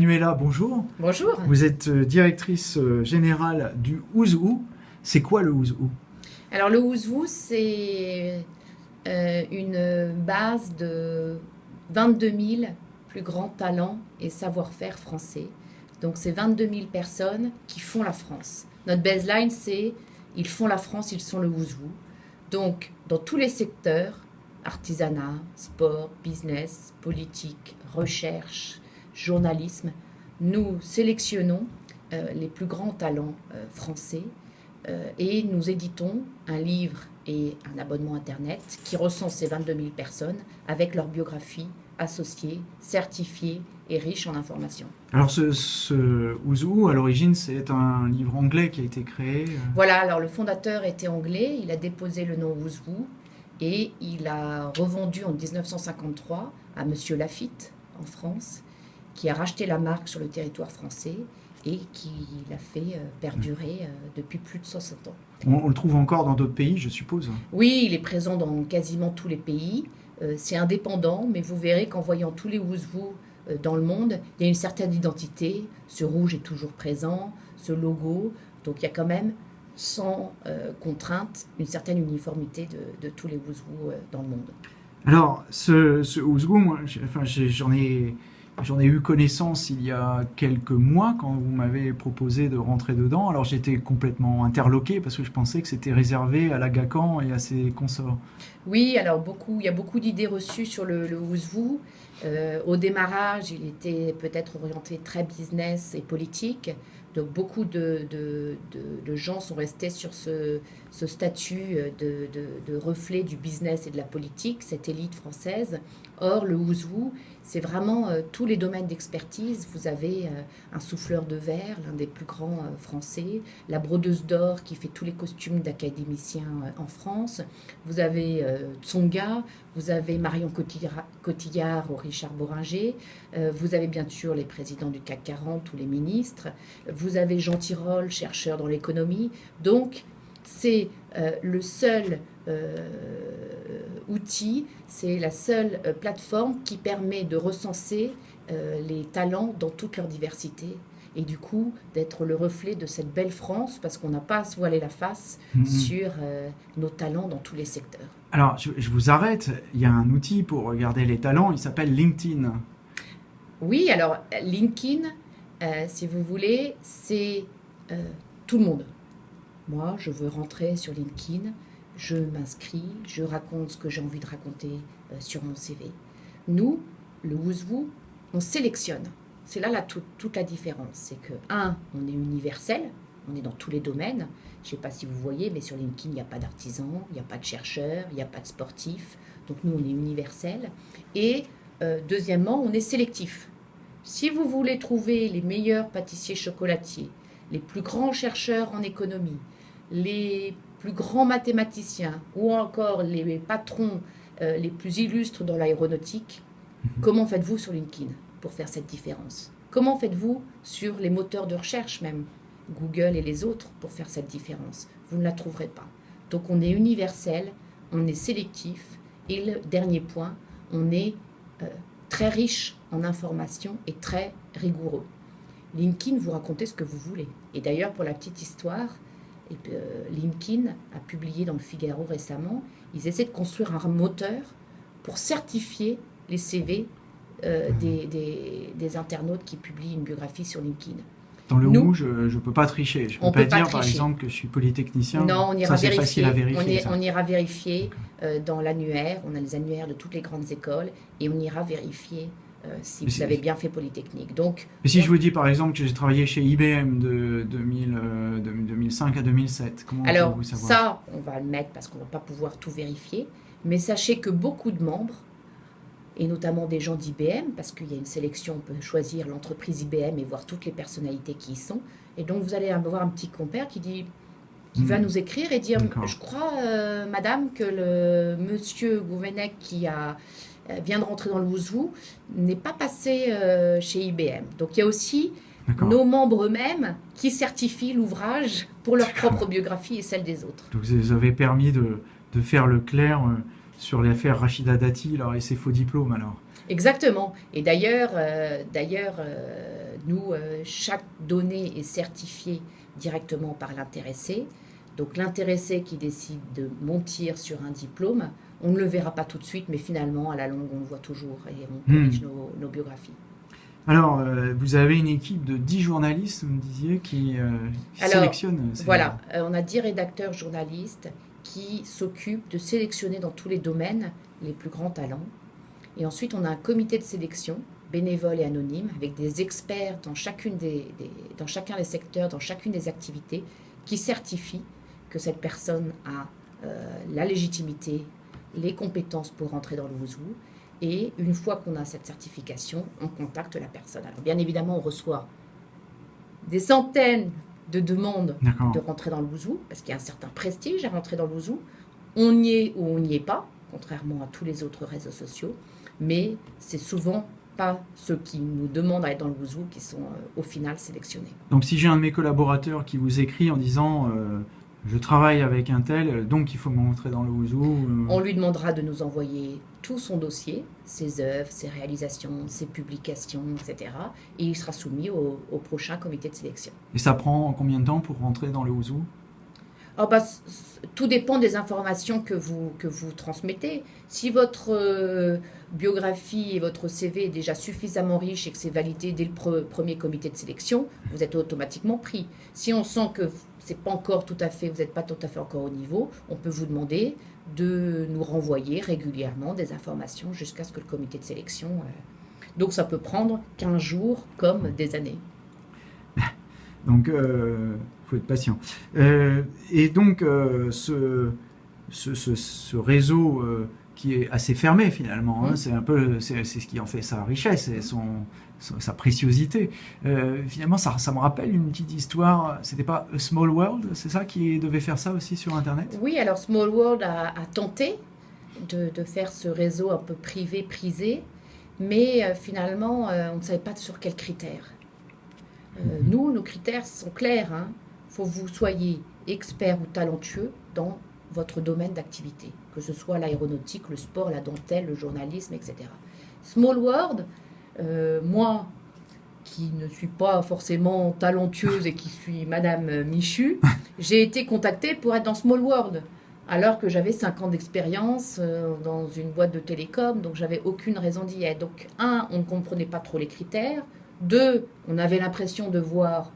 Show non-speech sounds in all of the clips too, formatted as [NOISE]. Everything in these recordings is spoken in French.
Manuela, bonjour. Bonjour. Vous êtes euh, directrice euh, générale du Ouzou. C'est quoi le Ouzou Alors le Ouzou, c'est euh, une base de 22 000 plus grands talents et savoir-faire français. Donc c'est 22 000 personnes qui font la France. Notre baseline, c'est ils font la France, ils sont le Ouzou. Donc dans tous les secteurs, artisanat, sport, business, politique, recherche, journalisme, nous sélectionnons euh, les plus grands talents euh, français euh, et nous éditons un livre et un abonnement Internet qui recense ces 22 000 personnes avec leur biographie associée, certifiée et riche en informations. Alors ce, ce Ouzou, à l'origine, c'est un livre anglais qui a été créé Voilà, alors le fondateur était anglais, il a déposé le nom Ouzou et il a revendu en 1953 à Monsieur Lafitte en France qui a racheté la marque sur le territoire français et qui l'a fait euh, perdurer euh, depuis plus de 60 ans. On, le trouve encore dans d'autres pays, je suppose? Oui, il est présent dans quasiment tous les pays. Euh, c'est indépendant, mais vous verrez qu'en voyant tous les Ouzvou dans le monde, il y a une certaine identité. Ce rouge est toujours présent, ce logo. Donc il y a quand même, sans contrainte, une certaine uniformité de, tous les Ouzvou dans le monde. Alors, ce, ce moi, j'en ai J'en ai eu connaissance il y a quelques mois quand vous m'avez proposé de rentrer dedans. Alors j'étais complètement interloqué parce que je pensais que c'était réservé à la GACAN et à ses consorts. Oui, alors beaucoup, il y a beaucoup d'idées reçues sur le, le euh, au démarrage, il était peut-être orienté très business et politique. Donc beaucoup de, gens sont restés sur ce, statut de, reflet du business et de la politique, cette élite française. Or, le Ouzou, c'est vraiment euh, tous les domaines d'expertise. Vous avez euh, un souffleur de verre, l'un des plus grands euh, français, la brodeuse d'or qui fait tous les costumes d'académiciens en France. Vous avez Tsonga, vous avez Marion Cotillard, ou Richard Boringer. vous avez bien sûr les présidents du CAC 40 ou les ministres. Vous avez Jean Tirole, chercheur dans l'économie. Donc, c'est le seul outil, c'est la seule euh, plateforme qui permet de recenser euh, les talents dans toute leur diversité et du coup d'être le reflet de cette belle France parce qu'on n'a pas à se voiler la face mhm. sur euh, nos talents dans tous les secteurs. Alors, je, vous arrête, il y a un outil pour regarder les talents, il s'appelle LinkedIn. Oui, alors LinkedIn, si vous voulez, c'est tout le monde. Moi, je veux rentrer sur LinkedIn, je m'inscris, je raconte ce que j'ai envie de raconter euh, sur mon CV. Nous, le Ouzvou, on sélectionne. C'est là toute, la différence. C'est que, un, on est universel, on est dans tous les domaines. Je ne sais pas si vous voyez, mais sur LinkedIn, il n'y a pas d'artisans, il n'y a pas de chercheurs, il n'y a pas de sportifs. Donc nous, on est universel. Et euh, deuxièmement, on est sélectif. Si vous voulez trouver les meilleurs pâtissiers chocolatiers, les plus grands chercheurs en économie, les plus grands mathématiciens ou encore les patrons euh, les plus illustres dans l'aéronautique, mhm. comment faites-vous sur LinkedIn pour faire cette différence? Comment faites-vous sur les moteurs de recherche même, Google et les autres, pour faire cette différence? Vous ne la trouverez pas. Donc on est universel, on est sélectif et le dernier point, on est euh, très riche en informations et très rigoureux. LinkedIn, vous racontez ce que vous voulez. Et d'ailleurs, pour la petite histoire, euh, LinkedIn a publié dans le Figaro récemment, ils essaient de construire un moteur pour certifier les CV euh, des, internautes qui publient une biographie sur LinkedIn. Dans le Nous, je ne peux pas tricher. Je ne peux pas, dire, par exemple, que je suis polytechnicien. Non, on ira vérifier. À vérifier on, ira vérifier euh, dans l'annuaire. On a les annuaires de toutes les grandes écoles et on ira vérifier euh, si vous avez bien fait Polytechnique. Donc, Mais si je vous dis par exemple que j'ai travaillé chez IBM de, 2005 euh, à 2007, comment Alors, vous savoir? ça, on va le mettre parce qu'on ne va pas pouvoir tout vérifier. Mais sachez que beaucoup de membres, et notamment des gens d'IBM, parce qu'il y a une sélection, on peut choisir l'entreprise IBM et voir toutes les personnalités qui y sont. Et donc, vous allez avoir un petit compère qui dit qui va hmm. nous écrire et dire Je crois, euh, madame, que le monsieur Gouvenec qui a euh, vient de rentrer dans le Wouzou n'est pas passé euh, chez IBM. Donc il y a aussi nos membres eux-mêmes qui certifient l'ouvrage pour leur propre biographie et celle des autres. Donc vous avez permis de, de faire le clair euh, sur l'affaire Rachida Dati et ses faux diplômes alors Exactement. Et d'ailleurs, d'ailleurs nous, euh, chaque donnée est certifiée directement par l'intéressé. Donc l'intéressé qui décide de montir sur un diplôme, on ne le verra pas tout de suite, mais finalement, à la longue, on le voit toujours et on Hmm. corrige nos, nos biographies. Alors, euh, vous avez une équipe de 10 journalistes, vous me disiez, qui euh, Alors, sélectionnent. ces- Voilà, euh, on a 10 rédacteurs journalistes qui s'occupent de sélectionner dans tous les domaines les plus grands talents. Et ensuite, on a un comité de sélection, bénévole et anonyme, avec des experts dans, chacun des secteurs, dans chacune des activités, qui certifient que cette personne a euh, la légitimité, les compétences pour rentrer dans le Wouzou. Et une fois qu'on a cette certification, on contacte la personne. Alors bien évidemment, on reçoit des centaines de D'accord. de rentrer dans le Wouzou, parce qu'il y a un certain prestige à rentrer dans le Wouzou. On y est ou on n'y est pas, contrairement à tous les autres réseaux sociaux, mais c'est souvent pas ceux qui nous demandent à être dans le Wouzou qui sont euh, au final sélectionnés. Donc, si j'ai un de mes collaborateurs qui vous écrit en disant euh, Je travaille avec un tel, donc il faut montrer dans le Ouzou. euh, On lui demandera de nous envoyer tout son dossier, ses œuvres, ses réalisations, ses publications, etc. Et il sera soumis au, au prochain comité de sélection. Et ça prend combien de temps pour rentrer dans le Ouzou Alors, bah, tout dépend des informations que vous, que vous transmettez. Si votre euh, biographie et votre CV est déjà suffisamment riche et que c'est validé dès le pre- premier comité de sélection, vous êtes automatiquement pris. Si on sent que c'est pas encore tout à fait, vous n'êtes pas tout à fait encore au niveau, on peut vous demander de nous renvoyer régulièrement des informations jusqu'à ce que le comité de sélection. euh, Donc ça peut prendre 15 jours comme des années. [LAUGHS] Donc, il faut être patient. Euh, et donc, euh, ce, réseau euh, qui est assez fermé finalement, hein, Mm. c'est un peu, c'est ce qui en fait sa richesse et son, son- sa préciosité. Euh, finalement, ça, ça me rappelle une petite histoire. C'était pas A Small World, c'est ça qui devait faire ça aussi sur Internet? Oui, alors Small World a, a tenté de, de faire ce réseau un peu privé, prisé, mais euh, finalement, euh, on ne savait pas sur quels critères. Mhm. Nous, nos critères sont clairs. Il faut que vous soyez expert ou talentueux dans votre domaine d'activité, que ce soit l'aéronautique, le sport, la dentelle, le journalisme, etc. Small World, euh, moi, qui ne suis pas forcément talentueuse et qui suis Madame Michu, [LAUGHS] j'ai été contactée pour être dans Small World, alors que j'avais 5 ans d'expérience euh, dans une boîte de télécom, donc j'avais aucune raison d'y être. Donc, un, on ne comprenait pas trop les critères. Deux, on avait l'impression de voir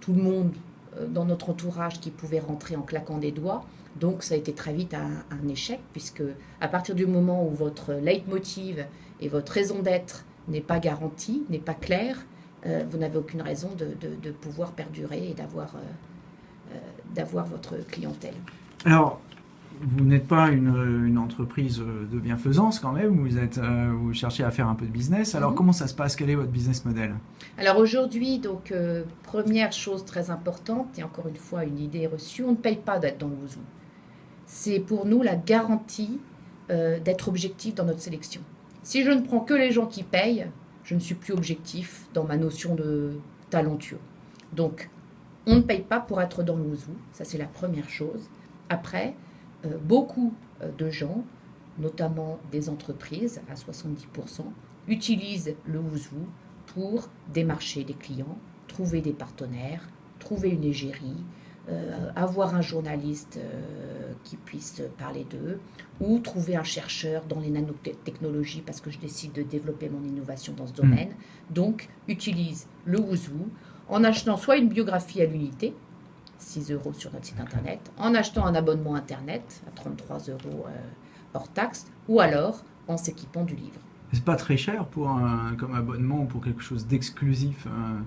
tout le monde dans notre entourage qui pouvait rentrer en claquant des doigts. Donc, ça a été très vite un, échec, puisque à partir du moment où votre leitmotiv et votre raison d'être n'est pas garantie, n'est pas claire, euh, vous n'avez aucune raison de, pouvoir perdurer et d'avoir euh, euh, votre clientèle. Alors, vous n'êtes pas une, une entreprise de bienfaisance quand même, vous, êtes, euh, vous cherchez à faire un peu de business. Alors, Mhm. comment ça se passe? Quel est votre business model? Alors aujourd'hui, donc euh, première chose très importante, et encore une fois une idée reçue, on ne paye pas d'être dans le Wouzou. C'est pour nous la garantie euh, d'être objectif dans notre sélection. Si je ne prends que les gens qui payent, je ne suis plus objectif dans ma notion de talentueux. Donc, on ne paye pas pour être dans le Wouzou, ça c'est la première chose. Après, beaucoup euh, de gens, notamment des entreprises à 70%, utilisent le Wouzou pour démarcher des clients, trouver des partenaires, trouver une égérie, euh, avoir un journaliste euh, qui puisse parler d'eux, ou trouver un chercheur dans les nanotechnologies parce que je décide de développer mon innovation dans ce domaine. Donc, utilise le Wouzou en achetant soit une biographie à l'unité, 6 euros sur notre site internet, en achetant un abonnement internet à 33 euros euh, hors taxe, ou alors en s'équipant du livre. C'est pas très cher pour un, comme abonnement ou pour quelque chose d'exclusif. hein.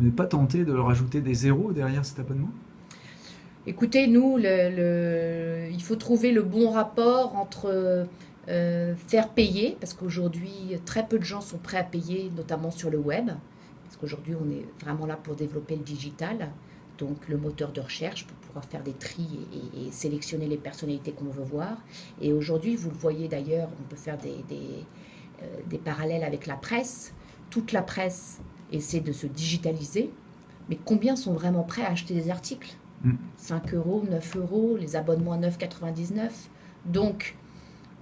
Vous n'êtes pas tenté de rajouter des zéros derrière cet abonnement? Écoutez, nous, le- le- il faut trouver le bon rapport entre euh, faire payer, parce qu'aujourd'hui, très peu de gens sont prêts à payer, notamment sur le web, parce qu'aujourd'hui, on est vraiment là pour développer le digital, donc le moteur de recherche pour pouvoir faire des tris et, et- et sélectionner les personnalités qu'on veut voir. Et aujourd'hui, vous le voyez d'ailleurs, on peut faire des, des, euh, des parallèles avec la presse. Toute la presse essaie de se digitaliser, mais combien sont vraiment prêts à acheter des articles 5 euros, 9 euros, les abonnements à 9,99. Donc,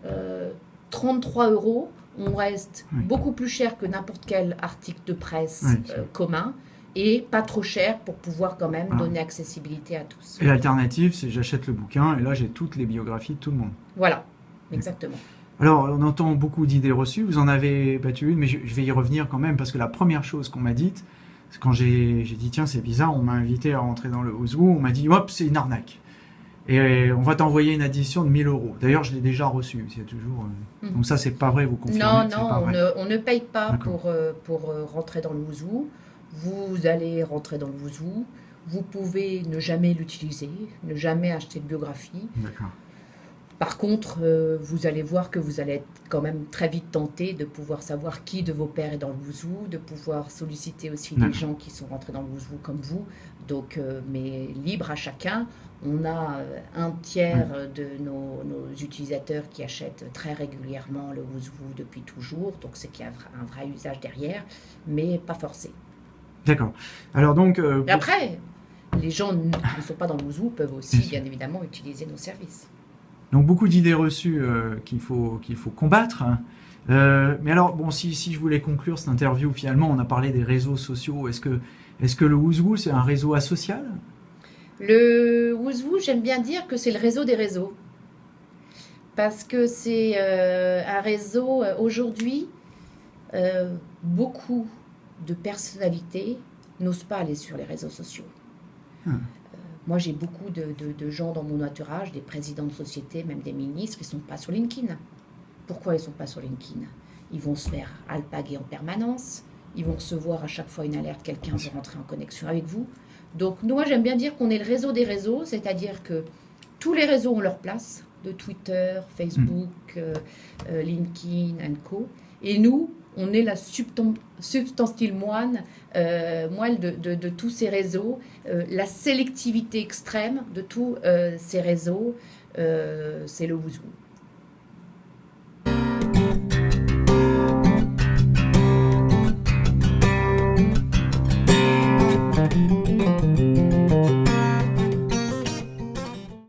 euh, 33 euros, on reste Oui. beaucoup plus cher que n'importe quel article de presse Oui, euh, commun et pas trop cher pour pouvoir quand même Ah. donner accessibilité à tous. Et l'alternative, c'est j'achète le bouquin et là j'ai toutes les biographies de tout le monde. Voilà, exactement. Alors, on entend beaucoup d'idées reçues. Vous en avez battu une, mais je, je vais y revenir quand même parce que la première chose qu'on m'a dite, c'est quand j'ai dit tiens c'est bizarre, on m'a invité à rentrer dans le Ouzou, on m'a dit hop c'est une arnaque. Et on va t'envoyer une addition de 1000 euros. D'ailleurs, je l'ai déjà reçu. C'est toujours. euh, Mhm. Donc ça, c'est pas vrai. Vous confirmez Non, non, on ne, on ne paye pas pour, euh, pour euh, rentrer dans le Wouzou. Vous allez rentrer dans le Wouzou. Vous pouvez ne jamais l'utiliser, ne jamais acheter de biographie. Par contre, euh, vous allez voir que vous allez être quand même très vite tenté de pouvoir savoir qui de vos pères est dans le Wouzou, de pouvoir solliciter aussi des gens qui sont rentrés dans le Wouzou comme vous. Donc, euh, mais libre à chacun. On a euh, un tiers de nos, nos utilisateurs qui achètent très régulièrement le Wouzou depuis toujours. Donc, c'est qu'il y a un vrai usage derrière, mais pas forcé. D'accord. Alors donc. euh, Et après, les gens qui ne sont pas dans le Wouzou peuvent aussi, Bien évidemment, utiliser nos services. Donc beaucoup d'idées reçues euh, qu'il faut, qu'il faut combattre. hein. Euh, mais alors, bon, si, si je voulais conclure cette interview, finalement, on a parlé des réseaux sociaux. Est-ce que, est-ce que le Ouzou, c'est un réseau asocial? Le Wouzou, j'aime bien dire que c'est le réseau des réseaux. Parce que c'est euh, un réseau, aujourd'hui, beaucoup de personnalités n'osent pas aller sur les réseaux sociaux. Hmm. Euh, moi, j'ai beaucoup de, de- de gens dans mon entourage, des présidents de société, même des ministres, qui ne sont pas sur LinkedIn. Pourquoi ils ne sont pas sur LinkedIn? Ils vont se faire alpaguer en permanence, ils vont recevoir à chaque fois une alerte, quelqu'un veut rentrer en connexion avec vous. Donc, moi, j'aime bien dire qu'on est le réseau des réseaux, c'est-à-dire que tous les réseaux ont leur place, de Twitter, Facebook, euh, euh, LinkedIn, and co. Et nous, on est la substan- substantielle moine, euh, moelle de, tous ces réseaux, euh, la sélectivité extrême de tous euh, ces réseaux, c'est le Wouzou.